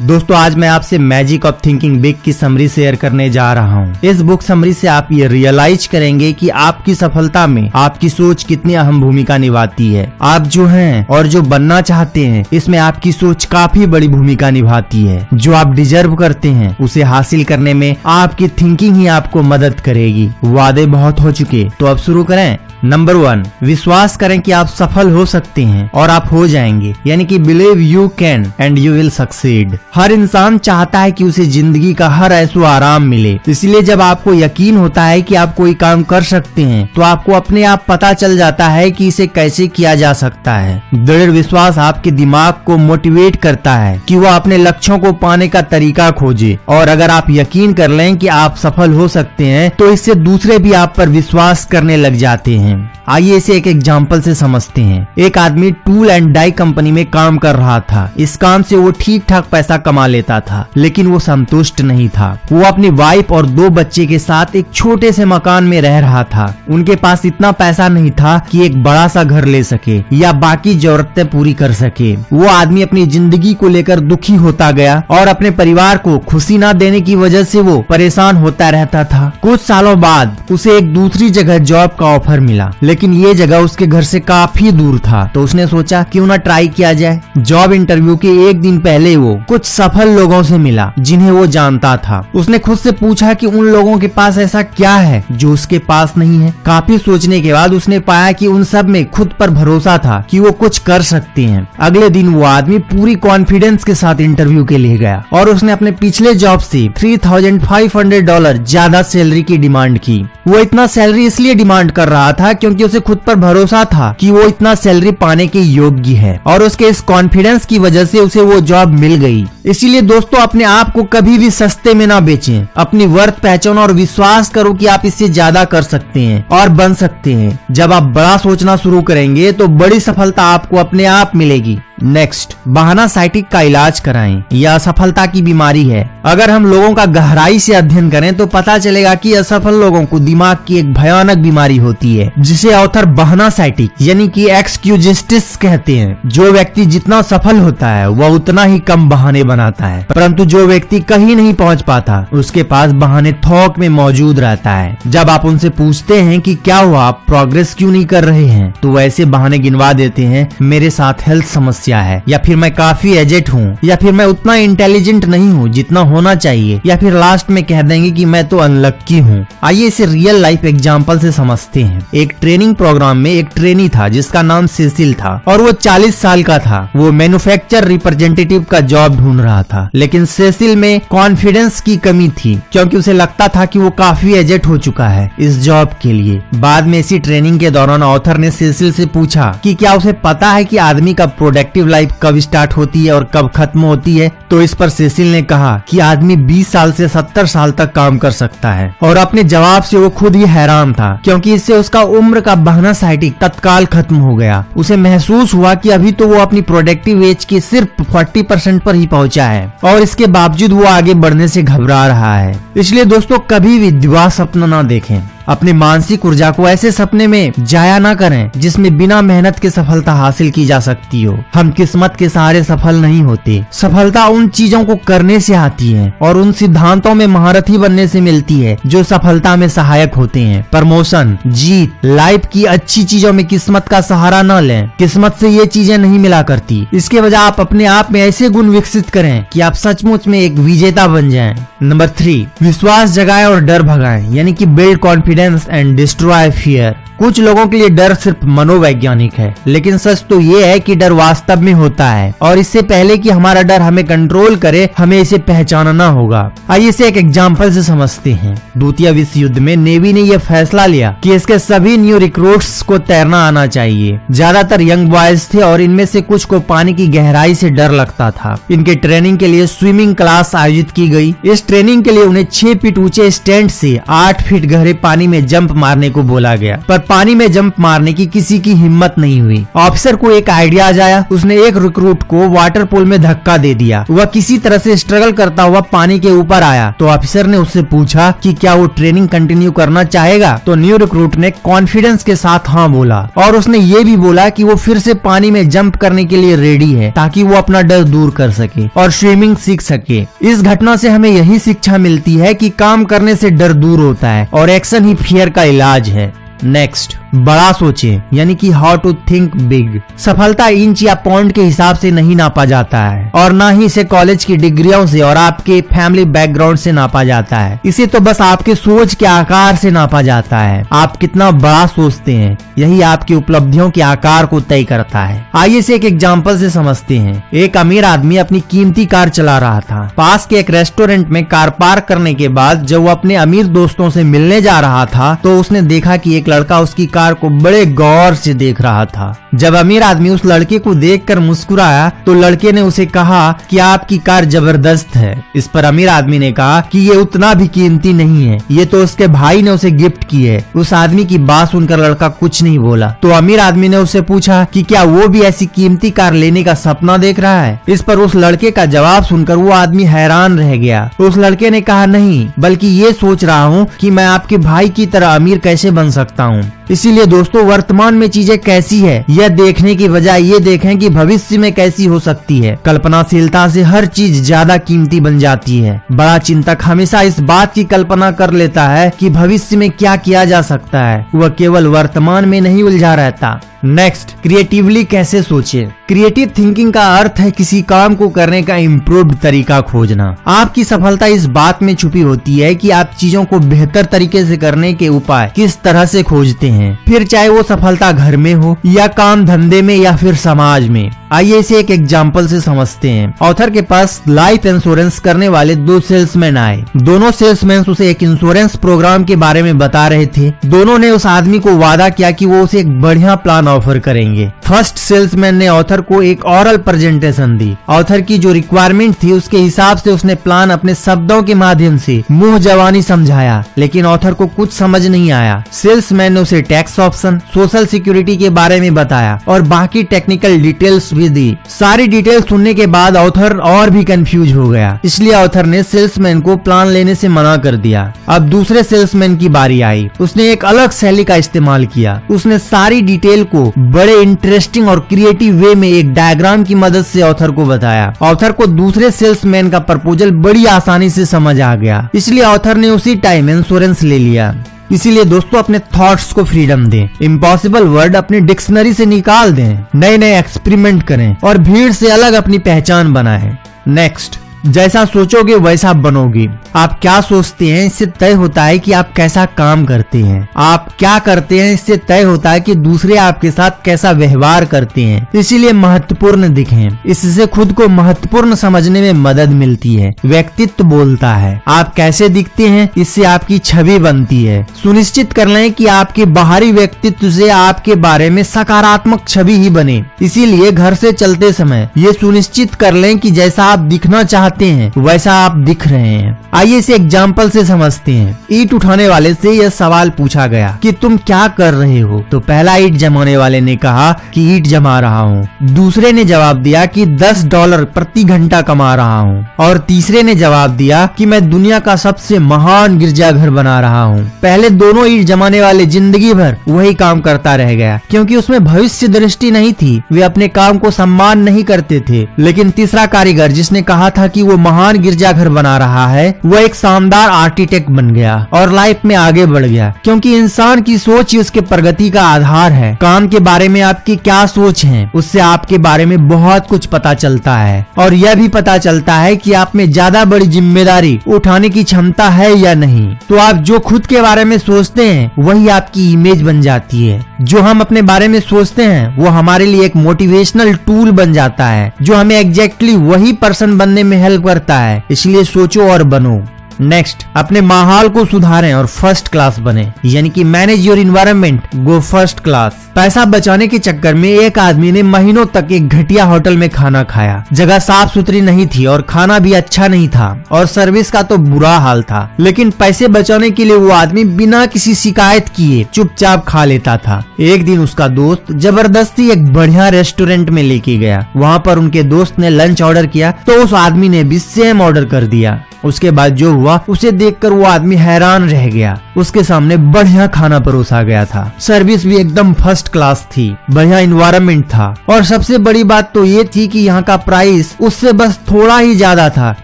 दोस्तों, आज मैं आपसे मैजिक ऑफ़ थिंकिंग बिग की समरी शेयर करने जा रहा हूँ। इस बुक समरी से आप ये रियलाइज़ करेंगे कि आपकी सफलता में आपकी सोच कितनी अहम भूमिका निभाती है। आप जो हैं और जो बनना चाहते हैं, इसमें आपकी सोच काफ़ी बड़ी भूमिका निभाती है। जो आप डिजर्व करते हैं, उसे हासिल करने में आपकी थिंकिंग ही आपको मदद करेगी। वादे बहुत हो चुके तो अब शुरू करें। नंबर वन विश्वास करें कि आप सफल हो सकते हैं और आप हो जाएँगे। यानी कि believe you can and you will succeed हर इंसान चाहता है कि उसे ज़िंदगी का हर ऐसो आराम मिले। इसलिए जब आपको यकीन होता है कि आप कोई काम कर सकते हैं तो आपको अपने आप पता चल जाता है कि इसे कैसे किया जा सकता है। दृढ़ विश्वास आपके दिमाग को मोटिवेट करता है कि वो अपने लक्ष्यों को पाने का तरीका खोजे। और अगर आप यकीन कर लें कि आप सफल हो सकते हैं तो इससे दूसरे भी आप पर विश्वास करने लग जाते हैं। हैं। आइए इसे एक एग्ज़ाम्पल से समझते हैं। एक आदमी टूल एंड डाई कंपनी में काम कर रहा था। इस काम से वो ठीक ठाक पैसा कमा लेता था, लेकिन वो संतुष्ट नहीं था। वो अपनी वाइफ और दो बच्चे के साथ एक छोटे से मकान में रह रहा था। उनके पास इतना पैसा नहीं था कि एक बड़ा सा घर ले सके, या बाकी जरूरतें पूरी कर सके। वो आदमी अपनी ज़िंदगी को लेकर दुखी होता गया और अपने परिवार को खुशी न देने की वजह से वो परेशान होता रहता था। कुछ सालों बाद उसे एक दूसरी जगह जॉब का ऑफ़र मिला। मिला। लेकिन ये जगह उसके घर से काफ़ी दूर था। तो उसने सोचा, क्यों ना ट्राई किया जाए? जॉब इंटरव्यू के एक दिन पहले वो कुछ सफल लोगों से मिला, जिन्हें वो जानता था। उसने खुद से पूछा कि उन लोगों के पास ऐसा क्या है, जो उसके पास नहीं है। काफ़ी सोचने के बाद उसने पाया कि उन सब में खुद पर भरोसा था कि वो कुछ कर सकते हैं। अगले दिन वो आदमी पूरी कॉन्फिडेंस के साथ इंटरव्यू के लिए गया और उसने अपने पिछले जॉब से three thousand five hundred dollar ज़्यादा सैलरी की डिमांड की। वो इतना सैलरी इसलिए डिमांड कर रहा था क्योंकि उसे खुद पर भरोसा था कि वो इतना सैलरी पाने के योग्य है और उसके इस कॉन्फिडेंस की वजह से उसे वो जॉब मिल गई। इसीलिए दोस्तों, अपने आप को कभी भी सस्ते में ना बेचें। अपनी वर्थ पहचानो और विश्वास करो कि आप इससे ज़्यादा कर सकते हैं और बन सकते हैं। जब आप बड़ा सोचना शुरू करेंगे तो बड़ी सफलता आपको अपने आप मिलेगी। नेक्स्ट बहाना साइटिक का इलाज कराएँ। यह असफलता की बीमारी है। अगर हम लोगों का गहराई से अध्ययन करें तो पता चलेगा कि असफल लोगों को दिमाग की एक भयानक बीमारी होती है, जिसे ऑथर बहाना साइटिक, यानी कि एक्सक्यूजिस्टिस कहते हैं। जो व्यक्ति जितना सफल होता है, वह उतना ही कम बहाने बनाता है। परंतु जो व्यक्ति कहीं नहीं पहुँच पाता, उसके पास बहाने थोक में मौजूद रहता है। जब आप उनसे पूछते हैं कि क्या हुआ, आप प्रोग्रेस क्यों नहीं कर रहे हैं तो वैसे बहाने गिनवा देते हैं, मेरे साथ हेल्थ समस्या है। या फिर, मैं काफ़ी एजेट हूँ। या फिर, मैं उतना इंटेलिजेंट नहीं हूँ जितना होना चाहिए। या फिर लास्ट में कह देंगे कि मैं तो अनलक्की हूँ। आइए इसे रियल लाइफ एग्ज़ाम्पल से समझते हैं। एक ट्रेनिंग प्रोग्राम में एक ट्रेनी था, जिसका नाम सेसिल था, और वो 40 साल का था। वो मैन्युफैक्चर रिप्रेजेंटेटिव का जॉब ढूंढ रहा था। लेकिन सेसिल में कॉन्फिडेंस की कमी थी, क्योंकि उसे लगता था कि वो काफ़ी एजेट हो चुका है इस जॉब के लिए। बाद में इसी ट्रेनिंग के दौरान ऑथर ने सेसिल से पूछा कि क्या उसे पता है कि आदमी का प्रोडक्टिव लाइफ कब स्टार्ट होती है और कब खत्म होती है? तो इस पर सेसिल ने कहा कि आदमी 20 साल से 70 साल तक काम कर सकता है। और अपने जवाब से वो खुद ही हैरान था, क्योंकि इससे उसका उम्र का बहना साइटिक तत्काल खत्म हो गया। उसे महसूस हुआ कि अभी तो वो अपनी प्रोडक्टिव एज के सिर्फ़ 40 परसेंट पर ही पहुँचा है और इसके बावजूद वो आगे बढ़ने से घबरा रहा है। इसलिए दोस्तों, कभी भी दिवा सपना न देखें। अपनी मानसिक ऊर्जा को ऐसे सपने में जाया ना करें, जिसमें बिना मेहनत के सफलता हासिल की जा सकती हो। हम किस्मत के सहारे सफल नहीं होते। सफलता उन चीज़ों को करने से आती है, और उन सिद्धांतों में महारथी बनने से मिलती है, जो सफलता में सहायक होते हैं। प्रमोशन, जीत, लाइफ की अच्छी चीज़ों में किस्मत का सहारा न लें। किस्मत से ये चीज़ें नहीं मिला करती। इसके वजह आप अपने आप में ऐसे गुण विकसित करें कि आप सचमुच में एक विजेता बन जाएँ। नंबर थ्री, विश्वास जगाए और डर भगाएँ, यानी कि build confidence and destroy fear. कुछ लोगों के लिए डर सिर्फ़ मनोवैज्ञानिक है, लेकिन सच तो ये है कि डर वास्तव में होता है, और इससे पहले कि हमारा डर हमें कंट्रोल करे, हमें इसे पहचानना होगा। आइए इसे एक एग्ज़ाम्पल से समझते हैं। द्वितीय विश्व युद्ध में नेवी ने यह फैसला लिया कि इसके सभी न्यू रिक्रूट्स को तैरना आना चाहिए। ज़्यादातर यंग बॉयज़ थे और इनमें से कुछ को पानी की गहराई से डर लगता था। इनके ट्रेनिंग के लिए स्विमिंग क्लास आयोजित की गई। इस ट्रेनिंग के लिए उन्हें छह फीट ऊँचे स्टैंड से आठ फीट गहरे पानी में जंप मारने को बोला गया। पर पानी में जंप मारने की किसी की हिम्मत नहीं हुई। ऑफिसर को एक आइडिया आ जाया। उसने एक रिक्रूट को वाटर पूल में धक्का दे दिया। वह किसी तरह से स्ट्रगल करता हुआ पानी के ऊपर आया। तो ऑफिसर ने उससे पूछा कि क्या वो ट्रेनिंग कंटिन्यू करना चाहेगा? तो न्यू रिक्रूट ने कॉन्फिडेंस के साथ हाँ बोला। और उसने ये भी बोला कि वो फिर से पानी में जंप करने के लिए रेडी है, ताकि वो अपना डर दूर कर सके और स्विमिंग सीख सके। इस घटना से हमें यही शिक्षा मिलती है कि काम करने से डर दूर होता है और एक्शन ही फियर का इलाज है। नेक्स्ट बड़ा सोचे, यानी कि हाउ टू थिंक बिग सफलता इंच या पॉइंट के हिसाब से नहीं नापा जाता है, और ना ही इसे कॉलेज की डिग्रियों से और आपके फैमिली बैकग्राउंड से नापा जाता है। इसे तो बस आपके सोच के आकार से नापा जाता है। आप कितना बड़ा सोचते हैं, यही आपकी उपलब्धियों के आकार को तय करता है। आइए से एक एग्ज़ाम्पल से समझते हैं। एक अमीर आदमी अपनी कीमती कार चला रहा था। पास के एक रेस्टोरेंट में कार पार्क करने के बाद जब वो अपने अमीर दोस्तों से मिलने जा रहा था तो उसने देखा कि एक लड़का उसकी कार को बड़े गौर से देख रहा था। जब अमीर आदमी उस लड़के को देखकर मुस्कुराया तो लड़के ने उसे कहा कि आपकी कार ज़बरदस्त है। इस पर अमीर आदमी ने कहा कि ये उतना भी कीमती नहीं है। ये तो उसके भाई ने उसे गिफ्ट की है। उस आदमी की बात सुनकर लड़का कुछ नहीं बोला। तो अमीर आदमी ने उसे पूछा कि क्या वो भी ऐसी कीमती कार लेने का सपना देख रहा है? इस पर उस लड़के का जवाब सुनकर वो आदमी हैरान रह गया। तो उस लड़के ने कहा, नहीं, बल्कि ये सोच रहा हूँ कि मैं आपके भाई की तरह अमीर कैसे बन सकता हूँ? इसीलिए दोस्तों, वर्तमान में चीज़ें कैसी है, यह देखने की बजाय ये देखें कि भविष्य में कैसी हो सकती है। कल्पनाशीलता से हर चीज़ ज़्यादा कीमती बन जाती है। बड़ा चिंतक हमेशा इस बात की कल्पना कर लेता है कि भविष्य में क्या किया जा सकता है। वह केवल वर्तमान में नहीं उलझा रहता। नेक्स्ट क्रिएटिवली कैसे सोचे? क्रिएटिव थिंकिंग का अर्थ है किसी काम को करने का इम्प्रूव तरीका खोजना। आपकी सफलता इस बात में छुपी होती है कि आप चीज़ों को बेहतर तरीके से करने के उपाय किस तरह से खोजते हैं। फिर चाहे वो सफलता घर में हो या काम धंधे में या फिर समाज में। आइए इसे एक एग्ज़ाम्पल से समझते हैं। ऑथर के पास लाइफ इंश्योरेंस करने वाले दो सेल्समैन आए। दोनों सेल्समैन उसे एक इंश्योरेंस प्रोग्राम के बारे में बता रहे थे। दोनों ने उस आदमी को वादा किया कि वो उसे एक बढ़िया प्लान ऑफ़र करेंगे। फ़र्स्ट सेल्समैन ने ऑथर को एक ऑरल प्रेजेंटेशन दी। ऑथर की जो रिक्वायरमेंट थी, उसके हिसाब से उसने प्लान अपने शब्दों के माध्यम से मुँह जवानी समझाया। लेकिन ऑथर को कुछ समझ नहीं आया। सेल्समैन ने उसे टैक्स ऑप्शन सोशल सिक्योरिटी के बारे में बताया। और बाकी टेक्निकल डिटेल्स भी दी सारी डिटेल सुनने के बाद ऑथर और भी कंफ्यूज हो गया। इसलिए ऑथर ने सेल्समैन को प्लान लेने से मना कर दिया। अब दूसरे सेल्समैन की बारी आई। उसने एक अलग शैली का इस्तेमाल किया। उसने सारी डिटेल को बड़े इंटरेस्टिंग और क्रिएटिव वे में एक डायग्राम की मदद से ऑथर को बताया। ऑथर को दूसरे सेल्समैन का प्रपोजल बड़ी आसानी से समझ आ गया। इसलिए ऑथर ने उसी टाइम इंश्योरेंस ले लिया। इसीलिए दोस्तों अपने थॉट्स को फ्रीडम दें। इम्पॉसिबल वर्ड अपनी डिक्शनरी से निकाल दें। नए नए एक्सपेरिमेंट करें और भीड़ से अलग अपनी पहचान बनाएँ। नेक्स्ट जैसा सोचोगे, वैसा बनोगे। आप क्या सोचते हैं, इससे तय होता है कि आप कैसा काम करते हैं। आप क्या करते हैं, इससे तय होता है कि दूसरे आपके साथ कैसा व्यवहार करते हैं। इसीलिए महत्वपूर्ण दिखें। इससे खुद को महत्वपूर्ण समझने में मदद मिलती है। व्यक्तित्व बोलता है। आप कैसे दिखते हैं, इससे आपकी छवि बनती है। सुनिश्चित कर लें कि आपके बाहरी व्यक्तित्व से आपके बारे में सकारात्मक छवि ही बने। इसीलिए घर से चलते समय ये सुनिश्चित कर लें कि जैसा आप दिखना चाहते चाहते हैं, वैसा आप दिख रहे हैं। आइए इसे एग्ज़ाम्पल से समझते हैं। ईट उठाने वाले से यह सवाल पूछा गया कि तुम क्या कर रहे हो? तो पहला ईट जमाने वाले ने कहा कि ईट जमा रहा हूँ। दूसरे ने जवाब दिया कि दस डॉलर प्रति घंटा कमा रहा हूँ। और तीसरे ने जवाब दिया कि मैं दुनिया का सबसे महान गिरजाघर बना रहा हूँ। पहले दोनों ईट जमाने वाले ज़िंदगी भर वही काम करता रह गया, क्योंकि उसमें भविष्य दृष्टि नहीं थी। वे अपने काम को सम्मान नहीं करते थे। लेकिन तीसरा कारीगर जिसने कहा था कि कि वो महान गिरजाघर बना रहा है, वो एक शानदार आर्किटेक्ट बन गया और लाइफ में आगे बढ़ गया। क्योंकि इंसान की सोच ही उसके प्रगति का आधार है। काम के बारे में आपकी क्या सोच है, उससे आपके बारे में बहुत कुछ पता चलता है। और यह भी पता चलता है की आप में ज़्यादा बड़ी ज़िम्मेदारी उठाने की क्षमता है या नहीं। तो आप जो खुद के बारे में सोचते हैं, वही आपकी इमेज बन जाती है। जो हम अपने बारे में सोचते हैं, वो हमारे लिए एक मोटिवेशनल टूल बन जाता है। जो हमें एग्जैक्टली exactly वही पर्सन बनने में हेल्प करता है इसलिए सोचो और बनो। नेक्स्ट अपने माहौल को सुधारें और फ़र्स्ट क्लास बने। यानी कि manage your environment go first class पैसा बचाने के चक्कर में एक आदमी ने महीनों तक एक घटिया होटल में खाना खाया। जगह साफ़ सुथरी नहीं थी और खाना भी अच्छा नहीं था और सर्विस का तो बुरा हाल था। लेकिन पैसे बचाने के लिए वो आदमी बिना किसी शिकायत किए चुपचाप खा लेता था। एक दिन उसका दोस्त ज़बरदस्ती एक बढ़िया रेस्टोरेंट में लेके गया। वहाँ पर उनके दोस्त ने लंच ऑर्डर किया तो उस आदमी ने भी सेम ऑर्डर कर दिया। उसके बाद जो हुआ उसे देखकर वो आदमी हैरान रह गया। उसके सामने बढ़िया खाना परोसा गया था। सर्विस भी एकदम फ़र्स्ट क्लास थी। बढ़िया इन्वायरमेंट था। और सबसे बड़ी बात तो ये थी कि यहाँ का प्राइस उससे बस थोड़ा ही ज़्यादा था,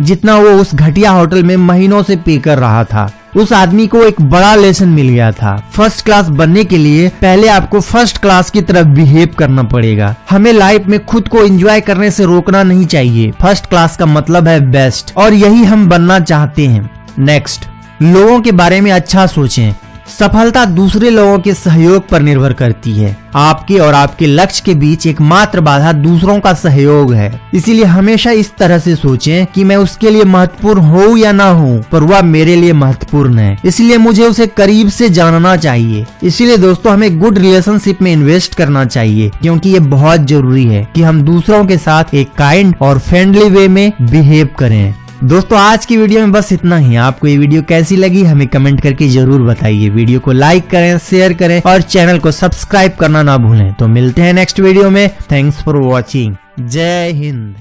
जितना वो उस घटिया होटल में महीनों से पे कर रहा था। उस आदमी को एक बड़ा लेसन मिल गया था। फ़र्स्ट क्लास बनने के लिए पहले आपको फ़र्स्ट क्लास की तरफ़ बिहेव करना पड़ेगा। हमें लाइफ में खुद को एंजॉय करने से रोकना नहीं चाहिए। फ़र्स्ट क्लास का मतलब है बेस्ट और यही हम बनना चाहते हैं। नेक्स्ट लोगों के बारे में अच्छा सोचें। सफलता दूसरे लोगों के सहयोग पर निर्भर करती है। आपके और आपके लक्ष्य के बीच एकमात्र बाधा दूसरों का सहयोग है। इसीलिए हमेशा इस तरह से सोचें कि मैं उसके लिए महत्वपूर्ण हूँ या ना हूँ, पर वह मेरे लिए महत्वपूर्ण है। इसलिए मुझे उसे करीब से जानना चाहिए। इसीलिए दोस्तों, हमें गुड रिलेशनशिप में इन्वेस्ट करना चाहिए, क्योंकि ये बहुत ज़रूरी है कि हम दूसरों के साथ एक काइंड और फ्रेंडली वे में बिहेव करें। दोस्तों, आज की वीडियो में बस इतना ही। आपको ये वीडियो कैसी लगी, हमें कमेंट करके ज़रूर बताइए। वीडियो को लाइक करें, शेयर करें और चैनल को सब्सक्राइब करना ना भूलें। तो मिलते हैं नेक्स्ट वीडियो में। थैंक्स फॉर वॉचिंग जय हिंद।